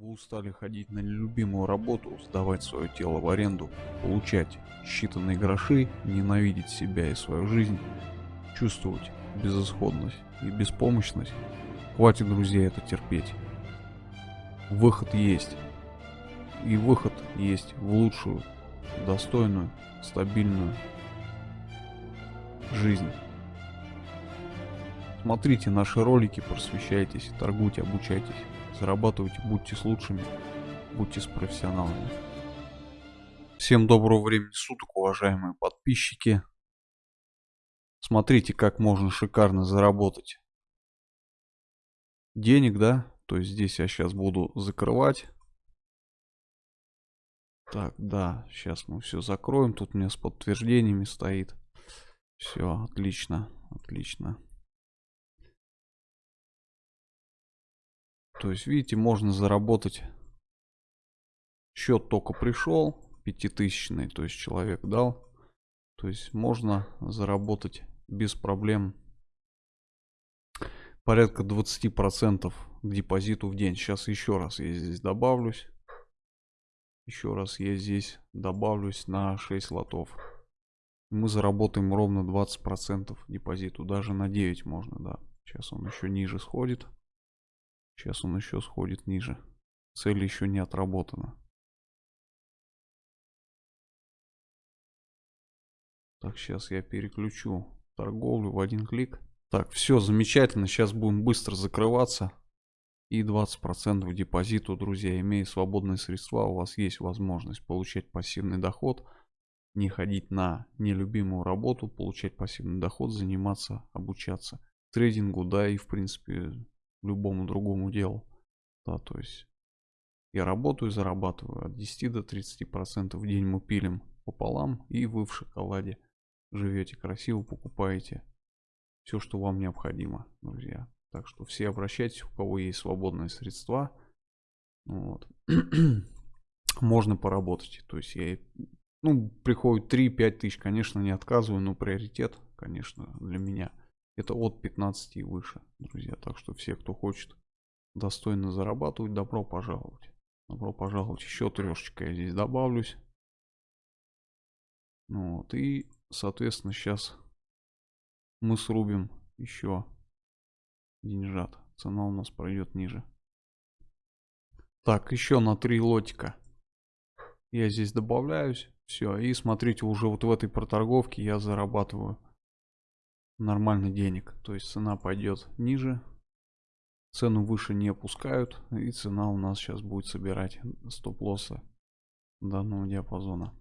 Вы устали ходить на нелюбимую работу, сдавать свое тело в аренду, получать считанные гроши, ненавидеть себя и свою жизнь, чувствовать безысходность и беспомощность. Хватит, друзья, это терпеть. Выход есть. И выход есть в лучшую, достойную, стабильную жизнь. Смотрите наши ролики, просвещайтесь, торгуйте, обучайтесь. Зарабатывайте, будьте с лучшими, будьте с профессионалами. Всем доброго времени суток, уважаемые подписчики. Смотрите, как можно шикарно заработать денег, да? То есть здесь я сейчас буду закрывать. Так, да, сейчас мы все закроем. Тут у меня с подтверждениями стоит. Все, отлично, отлично. То есть, видите, можно заработать. Счет только пришел, пятитысячный, то есть человек дал. То есть можно заработать без проблем порядка 20% к депозиту в день. Сейчас еще раз я здесь добавлюсь. Еще раз я здесь добавлюсь на 6 лотов. Мы заработаем ровно 20% депозиту. Даже на 9 можно, да. Сейчас он еще ниже сходит. Сейчас он еще сходит ниже. Цель еще не отработана. Так, сейчас я переключу торговлю в один клик. Так, все замечательно. Сейчас будем быстро закрываться. И 20% депозиту, друзья, имея свободные средства, у вас есть возможность получать пассивный доход, не ходить на нелюбимую работу, получать пассивный доход, заниматься, обучаться трейдингу, да, и в принципе любому другому делу. Да, то есть я работаю, зарабатываю от 10 до 30 процентов в день мы пилим пополам и вы в шоколаде живете красиво, покупаете все, что вам необходимо, друзья. Так что все обращайтесь, у кого есть свободные средства. Вот. Можно поработать. То есть я, ну, приходит 3-5 тысяч, конечно, не отказываю, но приоритет, конечно, для меня – это от 15 и выше, друзья. Так что все, кто хочет достойно зарабатывать, добро пожаловать. Добро пожаловать. Еще трешечка я здесь добавлюсь. Ну вот. И, соответственно, сейчас мы срубим еще деньжат. Цена у нас пройдет ниже. Так, еще на три лотика. Я здесь добавляюсь. Все. И смотрите, уже вот в этой проторговке я зарабатываю нормально денег. То есть цена пойдет ниже. Цену выше не опускают. И цена у нас сейчас будет собирать стоп-лоссы данного диапазона.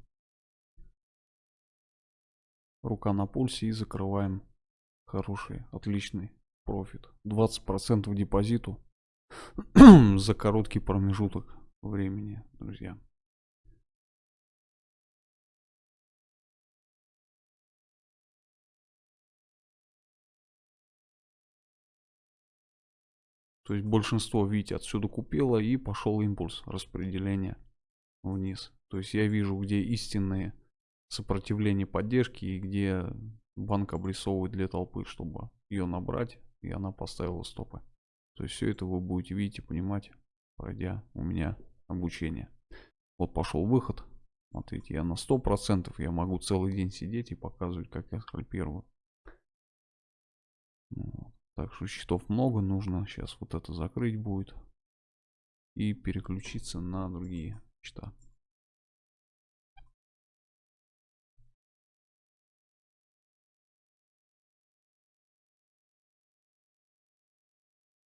Рука на пульсе и закрываем хороший, отличный профит. 20% депозиту за короткий промежуток времени, друзья. То есть большинство, видите, отсюда купило и пошел импульс распределения вниз. То есть я вижу, где истинные сопротивления поддержки и где банк обрисовывает для толпы, чтобы ее набрать, и она поставила стопы. То есть все это вы будете видеть и понимать, пройдя у меня обучение. Вот пошел выход. Смотрите, я на 100% я могу целый день сидеть и показывать, как я скальпирую. Вот. Так что счетов много, нужно сейчас вот это закрыть будет. И переключиться на другие счета.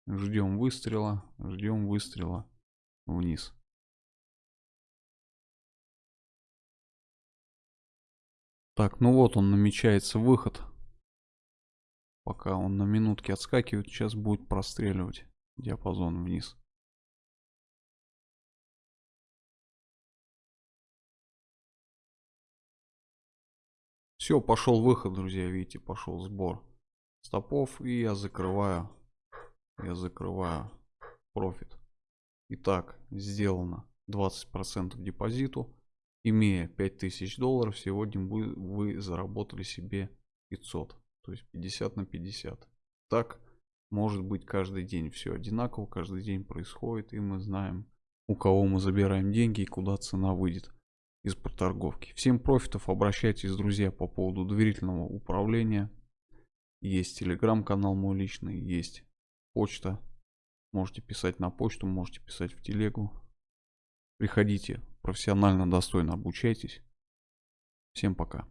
Ждем выстрела, ждем выстрела вниз. Так, ну вот он намечается выход. Пока он на минутке отскакивает, сейчас будет простреливать диапазон вниз. Все, пошел выход, друзья, видите, пошел сбор стопов. И я закрываю, я закрываю профит. Итак, сделано 20% депозиту. Имея 5000 долларов, сегодня вы, вы заработали себе 500. То есть 50 на 50. Так может быть каждый день. Все одинаково, каждый день происходит. И мы знаем у кого мы забираем деньги и куда цена выйдет из проторговки. Всем профитов, обращайтесь, друзья, по поводу доверительного управления. Есть телеграм-канал мой личный, есть почта. Можете писать на почту, можете писать в телегу. Приходите, профессионально, достойно обучайтесь. Всем пока.